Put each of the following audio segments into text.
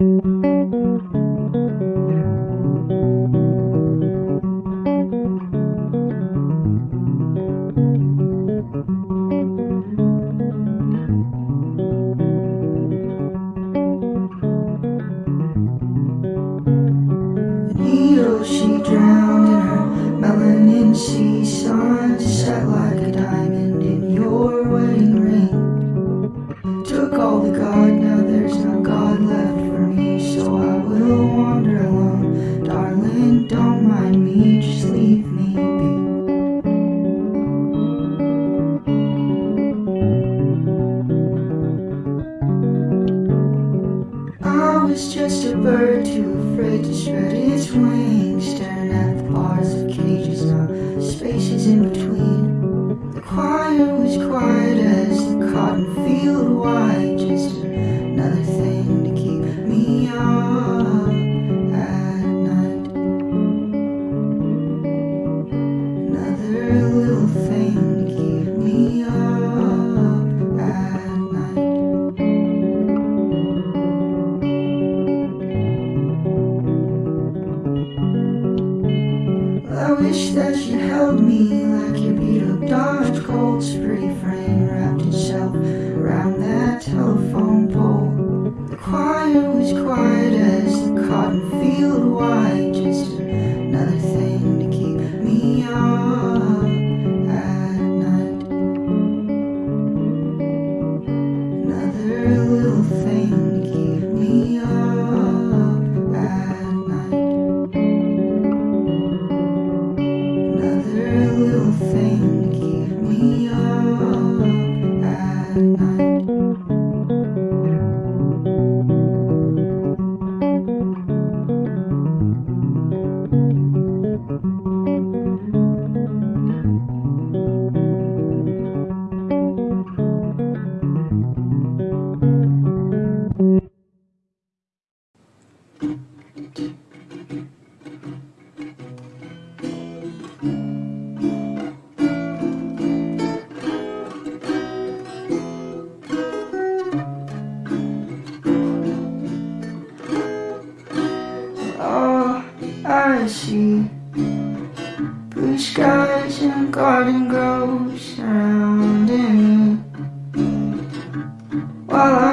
Mm -hmm. you. Shredded.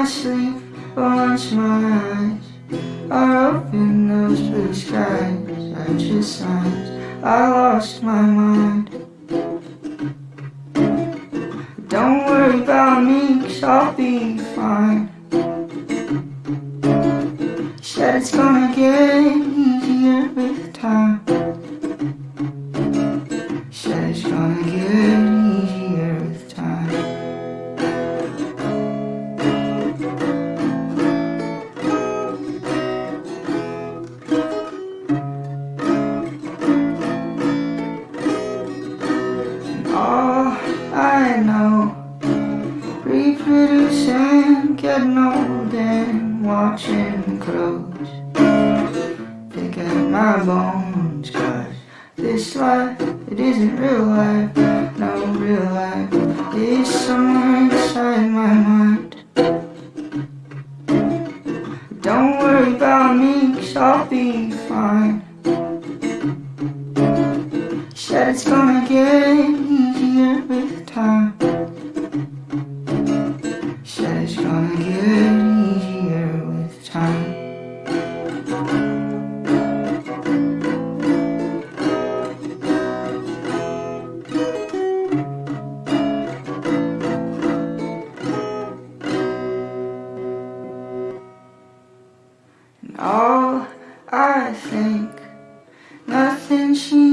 I sleep once my eyes. Are open, those blue skies are just signs I lost my mind. mean, shopping fine. all I think. Nothing she.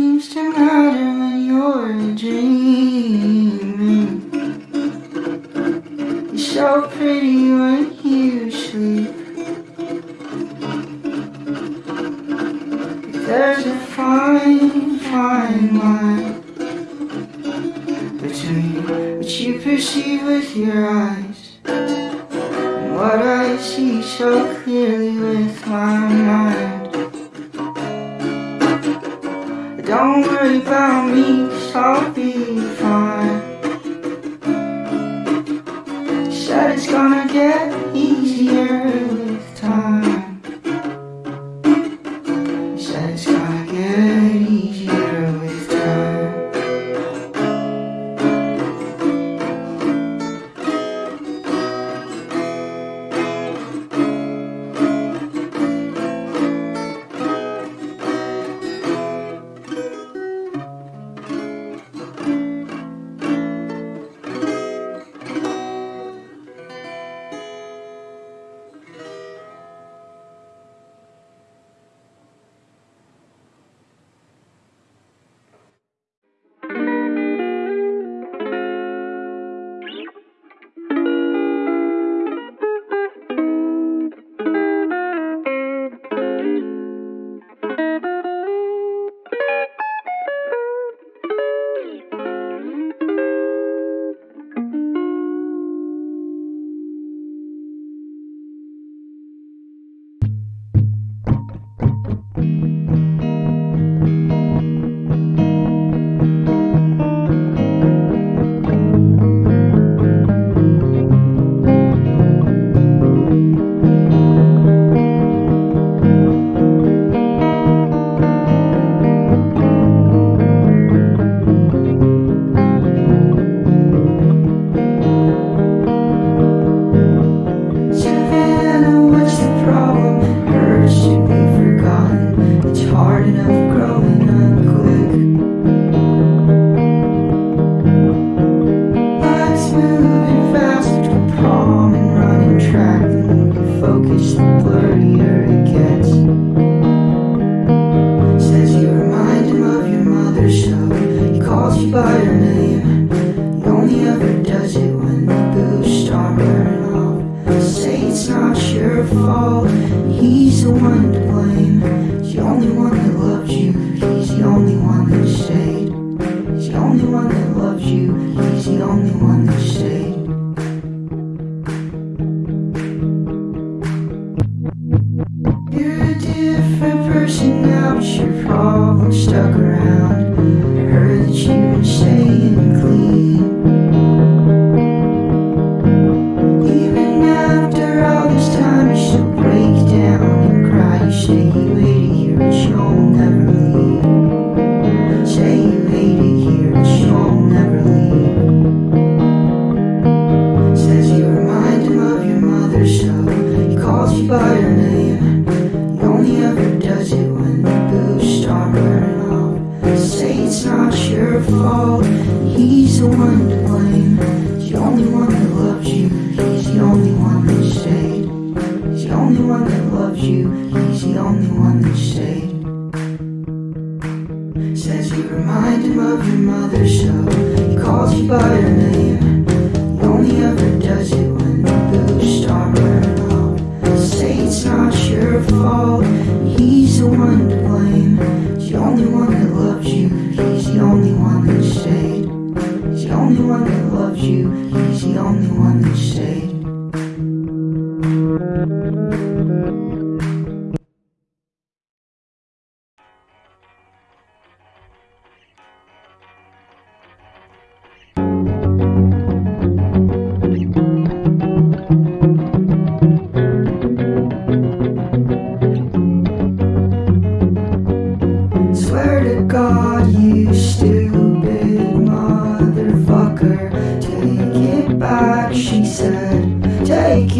clearly with my mind. Don't worry about me, cause I'll be fine. Said it's gonna get calls you by your name another show.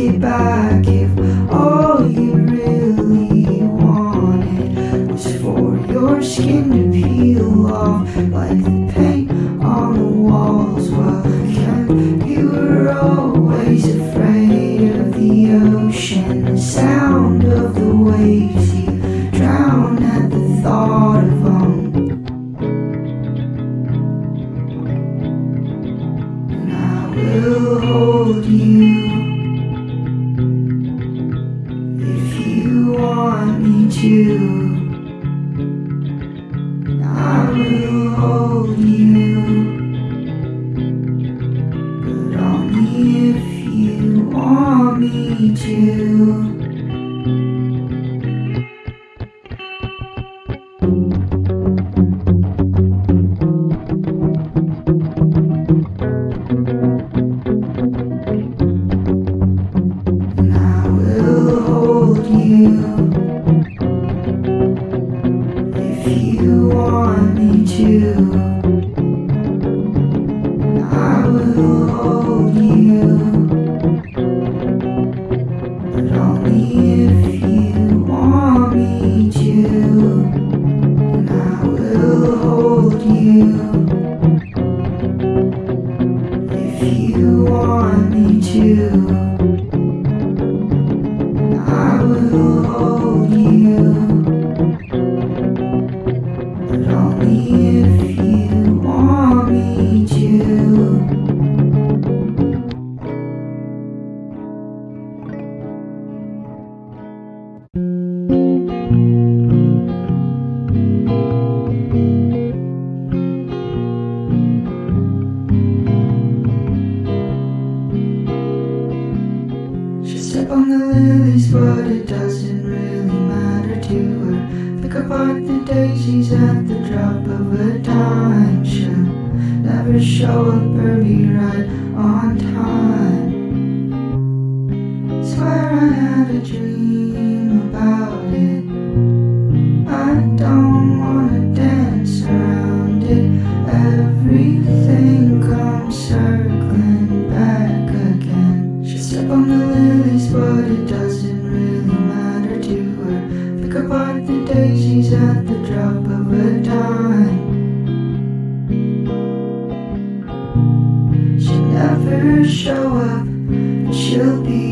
it back if all you really wanted was for your skin to peel off like the paint on the walls. Well, Ken, you were always afraid of the ocean, the sound of the waves. you. at the drop of a dime. Should never show up or be right on time. Swear I had a dream about it. I don't wanna dance around it. Everything comes circling back again. She step on the lilies but it doesn't really matter to her. Pick apart the daisies at show up, she'll be.